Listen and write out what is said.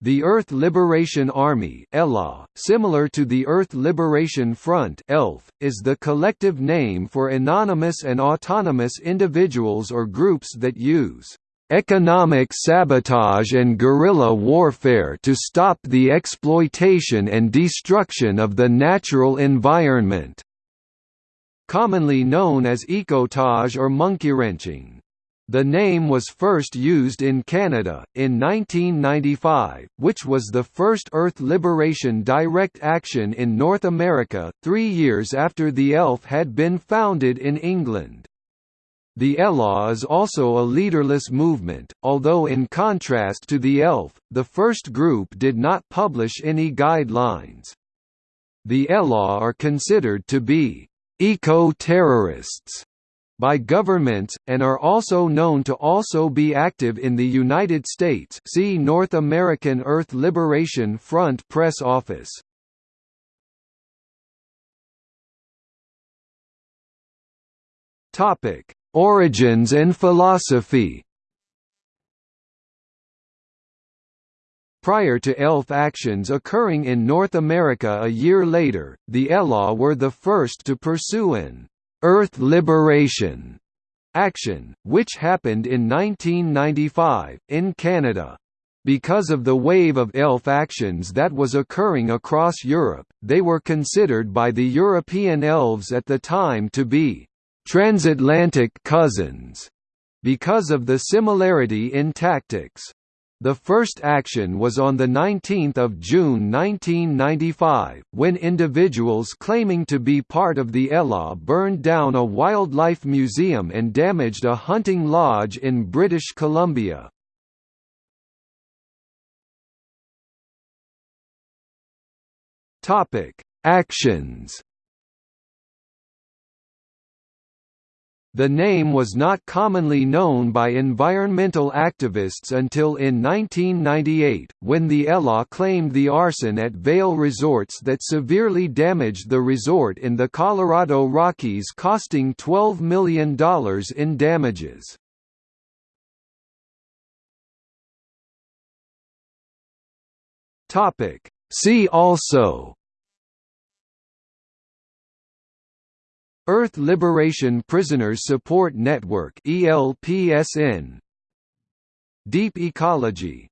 The Earth Liberation Army ELA, similar to the Earth Liberation Front ELF, is the collective name for anonymous and autonomous individuals or groups that use economic sabotage and guerrilla warfare to stop the exploitation and destruction of the natural environment", commonly known as ecotage or monkeywrenching. The name was first used in Canada, in 1995, which was the first Earth Liberation direct action in North America, three years after the ELF had been founded in England. The ELA is also a leaderless movement, although in contrast to the ELF, the first group did not publish any guidelines. The ELA are considered to be eco-terrorists by governments, and are also known to also be active in the United States see North American Earth Liberation Front Press Office. Origins and philosophy Prior to ELF actions occurring in North America a year later, the ELA were the first to pursue an Earth Liberation action, which happened in 1995, in Canada. Because of the wave of ELF actions that was occurring across Europe, they were considered by the European elves at the time to be transatlantic cousins, because of the similarity in tactics. The first action was on 19 June 1995, when individuals claiming to be part of the ELA burned down a wildlife museum and damaged a hunting lodge in British Columbia. Actions The name was not commonly known by environmental activists until in 1998, when the ELA claimed the arson at Vail Resorts that severely damaged the resort in the Colorado Rockies costing $12 million in damages. See also Earth Liberation Prisoners Support Network ELPSN Deep ecology